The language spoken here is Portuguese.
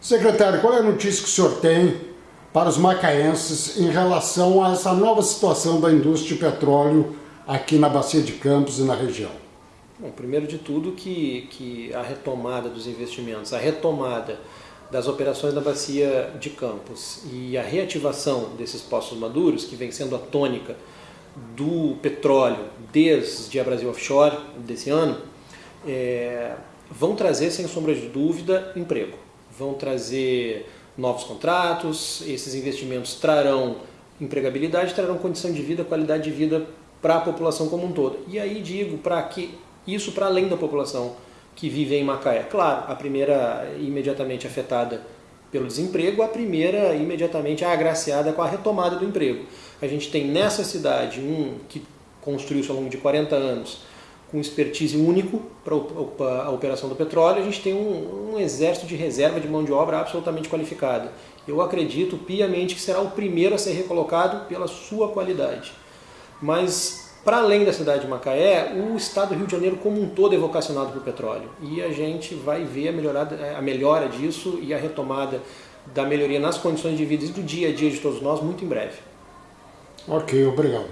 Secretário, qual é a notícia que o senhor tem para os macaenses em relação a essa nova situação da indústria de petróleo aqui na Bacia de Campos e na região? Bom, primeiro de tudo que, que a retomada dos investimentos, a retomada das operações da Bacia de Campos e a reativação desses postos maduros, que vem sendo a tônica do petróleo desde a Brasil Offshore desse ano, é, vão trazer, sem sombra de dúvida, emprego. Vão trazer novos contratos, esses investimentos trarão empregabilidade, trarão condição de vida, qualidade de vida para a população como um todo. E aí digo para que isso para além da população que vive em Macaé. Claro, a primeira imediatamente afetada pelo desemprego, a primeira imediatamente agraciada com a retomada do emprego. A gente tem nessa cidade um que construiu-se ao longo de 40 anos com expertise único para a operação do petróleo, a gente tem um, um, exército de reserva de mão de obra absolutamente qualificada. Eu acredito piamente que será o primeiro a ser recolocado pela sua qualidade. Mas, para além da cidade de Macaé, o estado do Rio de Janeiro como um todo é vocacionado para o petróleo. E a gente vai ver a, melhorada, a melhora disso e a retomada da melhoria nas condições de vida e do dia a dia de todos nós muito em breve. Ok, obrigado.